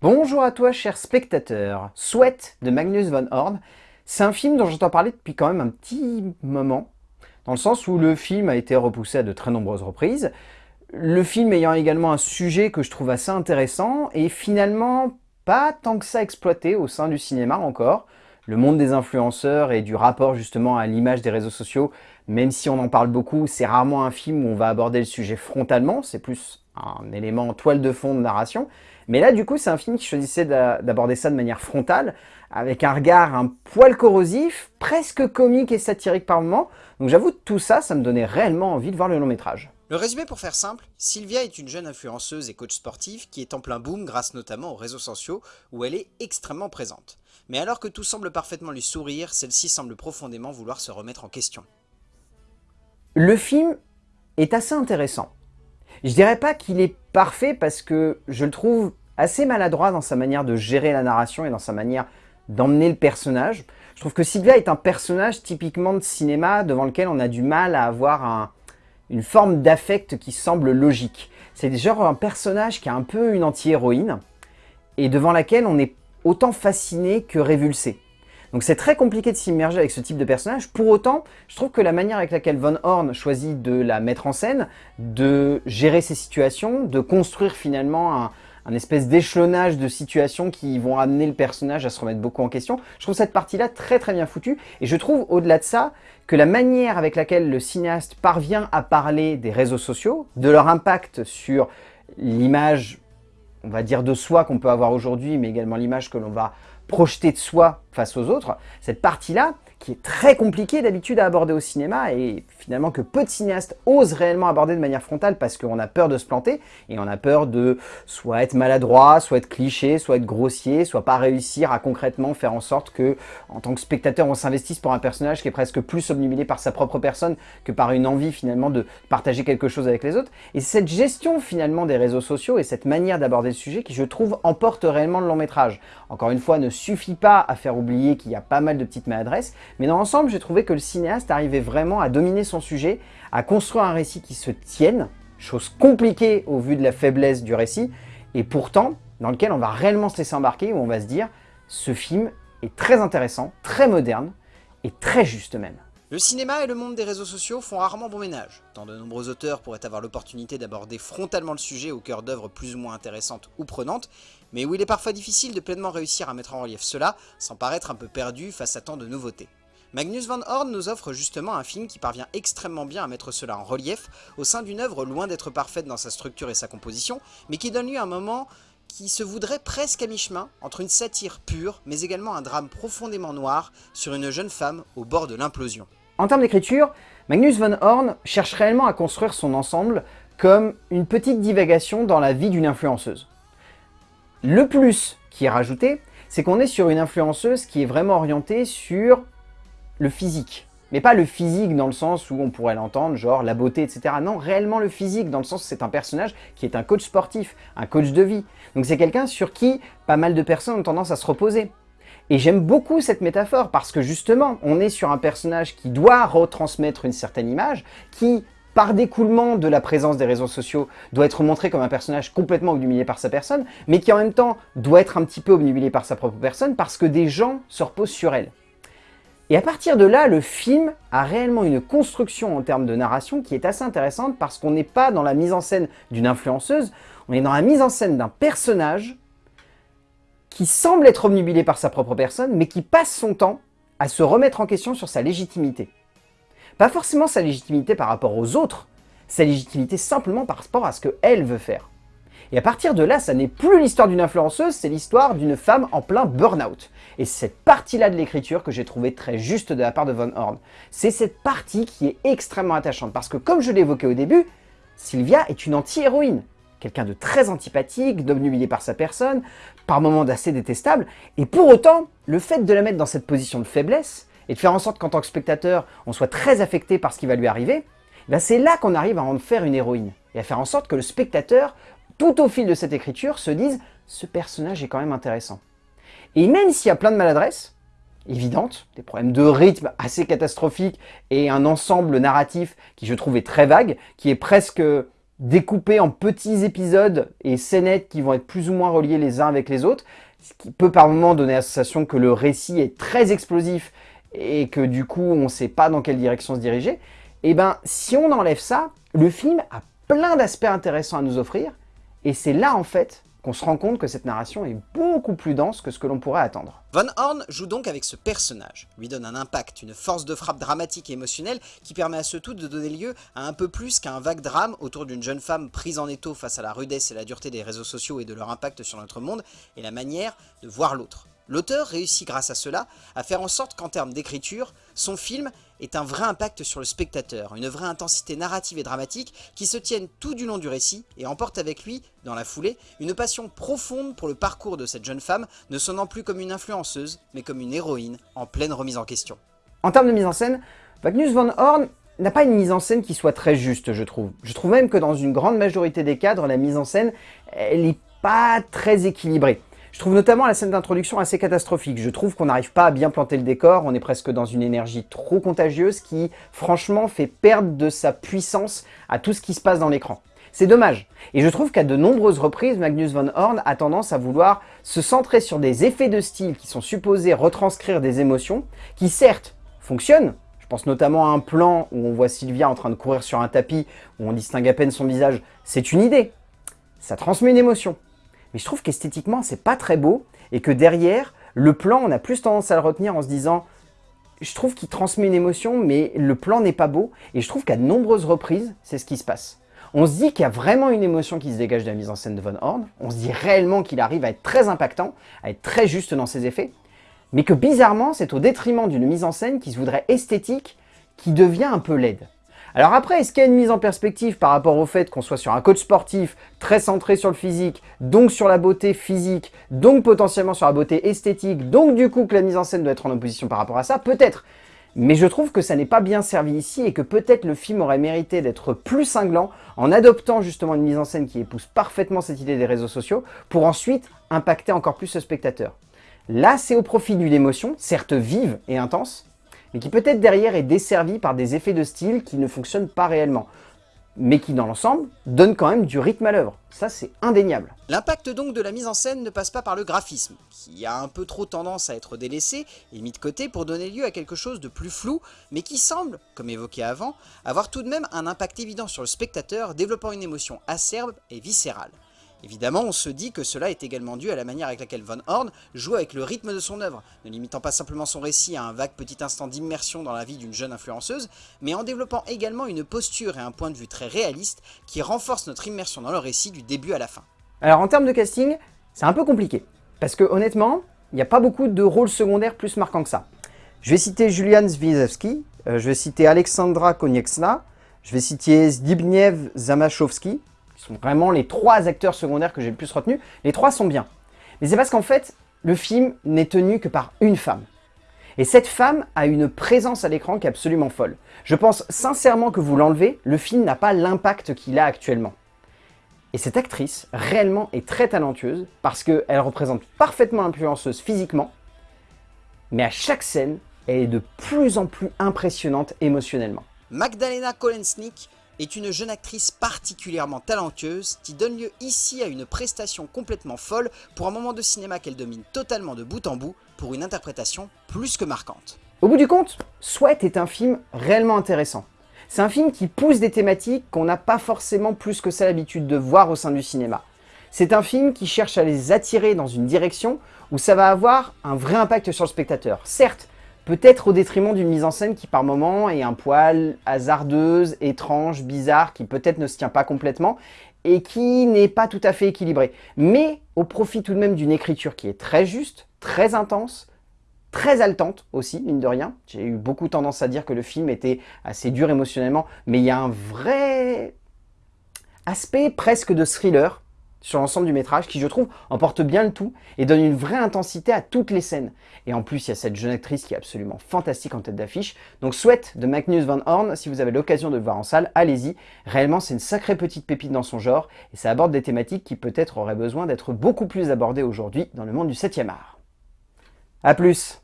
Bonjour à toi, cher spectateur. Sweat de Magnus von Horn. C'est un film dont j'entends parler depuis quand même un petit moment, dans le sens où le film a été repoussé à de très nombreuses reprises. Le film ayant également un sujet que je trouve assez intéressant et finalement pas tant que ça exploité au sein du cinéma encore. Le monde des influenceurs et du rapport justement à l'image des réseaux sociaux, même si on en parle beaucoup, c'est rarement un film où on va aborder le sujet frontalement, c'est plus un élément toile de fond de narration. Mais là, du coup, c'est un film qui choisissait d'aborder ça de manière frontale, avec un regard un poil corrosif, presque comique et satirique par moments. Donc j'avoue, tout ça, ça me donnait réellement envie de voir le long métrage. Le résumé pour faire simple, Sylvia est une jeune influenceuse et coach sportive qui est en plein boom grâce notamment aux réseaux sociaux où elle est extrêmement présente. Mais alors que tout semble parfaitement lui sourire, celle-ci semble profondément vouloir se remettre en question. Le film est assez intéressant. Je dirais pas qu'il est parfait parce que je le trouve assez maladroit dans sa manière de gérer la narration et dans sa manière d'emmener le personnage. Je trouve que Sylvia est un personnage typiquement de cinéma devant lequel on a du mal à avoir une forme d'affect qui semble logique. C'est genre un personnage qui a un peu une anti-héroïne et devant laquelle on est autant fasciné que révulsé. Donc c'est très compliqué de s'immerger avec ce type de personnage. Pour autant, je trouve que la manière avec laquelle Von Horn choisit de la mettre en scène, de gérer ses situations, de construire finalement un, espèce d'échelonnage de situations qui vont amener le personnage à se remettre beaucoup en question. Je trouve cette partie-là très très bien foutue et je trouve au-delà de ça que la manière avec laquelle le cinéaste parvient à parler des réseaux sociaux, de leur impact sur l'image, on va dire de soi qu'on peut avoir aujourd'hui, mais également l'image que l'on va projeter de soi face aux autres, cette partie-là, qui est très compliquée d'habitude à aborder au cinéma et finalement que peu de cinéastes osent réellement aborder de manière frontale parce qu'on a peur de se planter et on a peur de soit être maladroit, soit être cliché, soit être grossier, soit pas réussir à concrètement faire en sorte que en tant que spectateur on s'investisse pour un personnage qui est presque plus obnubilé par sa propre personne que par une envie finalement de partager quelque chose avec les autres. Et cette gestion finalement des réseaux sociaux et cette manière d'aborder le sujet qui je trouve emporte réellement le long métrage. Encore une fois ne suffit pas à faire oublier qu'il y a pas mal de petites maladresses, mais dans l'ensemble, j'ai trouvé que le cinéaste arrivait vraiment à dominer son sujet, à construire un récit qui se tienne, chose compliquée au vu de la faiblesse du récit, et pourtant, dans lequel on va réellement se laisser embarquer, où on va se dire, ce film est très intéressant, très moderne, et très juste même. Le cinéma et le monde des réseaux sociaux font rarement bon ménage, tant de nombreux auteurs pourraient avoir l'opportunité d'aborder frontalement le sujet au cœur d'œuvres plus ou moins intéressantes ou prenantes, mais où il est parfois difficile de pleinement réussir à mettre en relief cela sans paraître un peu perdu face à tant de nouveautés. Magnus Van Horn nous offre justement un film qui parvient extrêmement bien à mettre cela en relief au sein d'une œuvre loin d'être parfaite dans sa structure et sa composition, mais qui donne lieu à un moment qui se voudrait presque à mi-chemin entre une satire pure, mais également un drame profondément noir sur une jeune femme au bord de l'implosion. En termes d'écriture, Magnus Van Horn cherche réellement à construire son ensemble comme une petite divagation dans la vie d'une influenceuse. Le plus qui est rajouté, c'est qu'on est sur une influenceuse qui est vraiment orientée sur le physique. Mais pas le physique dans le sens où on pourrait l'entendre, genre la beauté, etc. Non, réellement le physique, dans le sens où c'est un personnage qui est un coach sportif, un coach de vie. Donc c'est quelqu'un sur qui pas mal de personnes ont tendance à se reposer. Et j'aime beaucoup cette métaphore parce que justement, on est sur un personnage qui doit retransmettre une certaine image, qui, par découlement de la présence des réseaux sociaux, doit être montré comme un personnage complètement obnubilé par sa personne, mais qui en même temps doit être un petit peu obnubilé par sa propre personne parce que des gens se reposent sur elle. Et à partir de là, le film a réellement une construction en termes de narration qui est assez intéressante parce qu'on n'est pas dans la mise en scène d'une influenceuse, on est dans la mise en scène d'un personnage qui semble être omnubilé par sa propre personne, mais qui passe son temps à se remettre en question sur sa légitimité. Pas forcément sa légitimité par rapport aux autres, sa légitimité simplement par rapport à ce qu'elle veut faire. Et à partir de là, ça n'est plus l'histoire d'une influenceuse, c'est l'histoire d'une femme en plein burn-out. Et cette partie-là de l'écriture que j'ai trouvé très juste de la part de Von Horn. C'est cette partie qui est extrêmement attachante, parce que comme je l'évoquais au début, Sylvia est une anti-héroïne. Quelqu'un de très antipathique, d'obnubilé par sa personne, par moments d'assez détestable, et pour autant, le fait de la mettre dans cette position de faiblesse, et de faire en sorte qu'en tant que spectateur, on soit très affecté par ce qui va lui arriver, ben c'est là qu'on arrive à en faire une héroïne, et à faire en sorte que le spectateur tout au fil de cette écriture, se disent « ce personnage est quand même intéressant ». Et même s'il y a plein de maladresses, évidentes, des problèmes de rythme assez catastrophiques et un ensemble narratif qui je trouve est très vague, qui est presque découpé en petits épisodes et scénettes qui vont être plus ou moins reliés les uns avec les autres, ce qui peut par moments donner la sensation que le récit est très explosif et que du coup on ne sait pas dans quelle direction se diriger, et eh ben si on enlève ça, le film a plein d'aspects intéressants à nous offrir, et c'est là en fait qu'on se rend compte que cette narration est beaucoup plus dense que ce que l'on pourrait attendre. Von Horn joue donc avec ce personnage, lui donne un impact, une force de frappe dramatique et émotionnelle qui permet à ce tout de donner lieu à un peu plus qu'un vague drame autour d'une jeune femme prise en étau face à la rudesse et la dureté des réseaux sociaux et de leur impact sur notre monde et la manière de voir l'autre. L'auteur réussit grâce à cela à faire en sorte qu'en termes d'écriture, son film est un vrai impact sur le spectateur, une vraie intensité narrative et dramatique qui se tienne tout du long du récit et emporte avec lui, dans la foulée, une passion profonde pour le parcours de cette jeune femme, ne sonnant plus comme une influenceuse, mais comme une héroïne en pleine remise en question. En termes de mise en scène, Magnus von Horn n'a pas une mise en scène qui soit très juste, je trouve. Je trouve même que dans une grande majorité des cadres, la mise en scène, elle n'est pas très équilibrée. Je trouve notamment la scène d'introduction assez catastrophique. Je trouve qu'on n'arrive pas à bien planter le décor, on est presque dans une énergie trop contagieuse qui, franchement, fait perdre de sa puissance à tout ce qui se passe dans l'écran. C'est dommage. Et je trouve qu'à de nombreuses reprises, Magnus von Horn a tendance à vouloir se centrer sur des effets de style qui sont supposés retranscrire des émotions, qui certes fonctionnent, je pense notamment à un plan où on voit Sylvia en train de courir sur un tapis, où on distingue à peine son visage, c'est une idée. Ça transmet une émotion mais je trouve qu'esthétiquement, c'est pas très beau, et que derrière, le plan, on a plus tendance à le retenir en se disant je trouve qu'il transmet une émotion, mais le plan n'est pas beau, et je trouve qu'à de nombreuses reprises, c'est ce qui se passe. On se dit qu'il y a vraiment une émotion qui se dégage de la mise en scène de Von Horn, on se dit réellement qu'il arrive à être très impactant, à être très juste dans ses effets, mais que bizarrement, c'est au détriment d'une mise en scène qui se voudrait esthétique, qui devient un peu laide. Alors après, est-ce qu'il y a une mise en perspective par rapport au fait qu'on soit sur un coach sportif très centré sur le physique, donc sur la beauté physique, donc potentiellement sur la beauté esthétique, donc du coup que la mise en scène doit être en opposition par rapport à ça? Peut-être. Mais je trouve que ça n'est pas bien servi ici et que peut-être le film aurait mérité d'être plus cinglant en adoptant justement une mise en scène qui épouse parfaitement cette idée des réseaux sociaux pour ensuite impacter encore plus ce spectateur. Là, c'est au profit d'une émotion, certes vive et intense, mais qui peut-être derrière est desservi par des effets de style qui ne fonctionnent pas réellement mais qui dans l'ensemble donne quand même du rythme à l'œuvre. Ça c'est indéniable. L'impact donc de la mise en scène ne passe pas par le graphisme, qui a un peu trop tendance à être délaissé et mis de côté pour donner lieu à quelque chose de plus flou, mais qui semble, comme évoqué avant, avoir tout de même un impact évident sur le spectateur, développant une émotion acerbe et viscérale. Évidemment, on se dit que cela est également dû à la manière avec laquelle Von Horn joue avec le rythme de son œuvre, ne limitant pas simplement son récit à un vague petit instant d'immersion dans la vie d'une jeune influenceuse, mais en développant également une posture et un point de vue très réaliste qui renforcent notre immersion dans le récit du début à la fin. Alors en termes de casting, c'est un peu compliqué, parce que honnêtement, il n'y a pas beaucoup de rôles secondaires plus marquants que ça. Je vais citer Julian Zwiezewski, euh, je vais citer Alexandra Konieksna, je vais citer Zbigniew Zamachowski, sont vraiment les trois acteurs secondaires que j'ai le plus retenus. Les trois sont bien. Mais c'est parce qu'en fait, le film n'est tenu que par une femme. Et cette femme a une présence à l'écran qui est absolument folle. Je pense sincèrement que vous l'enlevez, le film n'a pas l'impact qu'il a actuellement. Et cette actrice, réellement, est très talentueuse parce qu'elle représente parfaitement l'influenceuse physiquement, mais à chaque scène, elle est de plus en plus impressionnante émotionnellement. Magdalena Kolensnik est une jeune actrice particulièrement talentueuse qui donne lieu ici à une prestation complètement folle pour un moment de cinéma qu'elle domine totalement de bout en bout pour une interprétation plus que marquante. Au bout du compte, Sweat est un film réellement intéressant. C'est un film qui pousse des thématiques qu'on n'a pas forcément plus que ça l'habitude de voir au sein du cinéma. C'est un film qui cherche à les attirer dans une direction où ça va avoir un vrai impact sur le spectateur. Certes, Peut-être au détriment d'une mise en scène qui par moment est un poil hasardeuse, étrange, bizarre, qui peut-être ne se tient pas complètement et qui n'est pas tout à fait équilibrée. Mais au profit tout de même d'une écriture qui est très juste, très intense, très haletante aussi, mine de rien. J'ai eu beaucoup tendance à dire que le film était assez dur émotionnellement, mais il y a un vrai aspect presque de thriller sur l'ensemble du métrage qui, je trouve, emporte bien le tout et donne une vraie intensité à toutes les scènes. Et en plus, il y a cette jeune actrice qui est absolument fantastique en tête d'affiche. Donc Sweat de Magnus Van Horn, si vous avez l'occasion de le voir en salle, allez-y. Réellement, c'est une sacrée petite pépite dans son genre et ça aborde des thématiques qui peut-être auraient besoin d'être beaucoup plus abordées aujourd'hui dans le monde du 7e art. A plus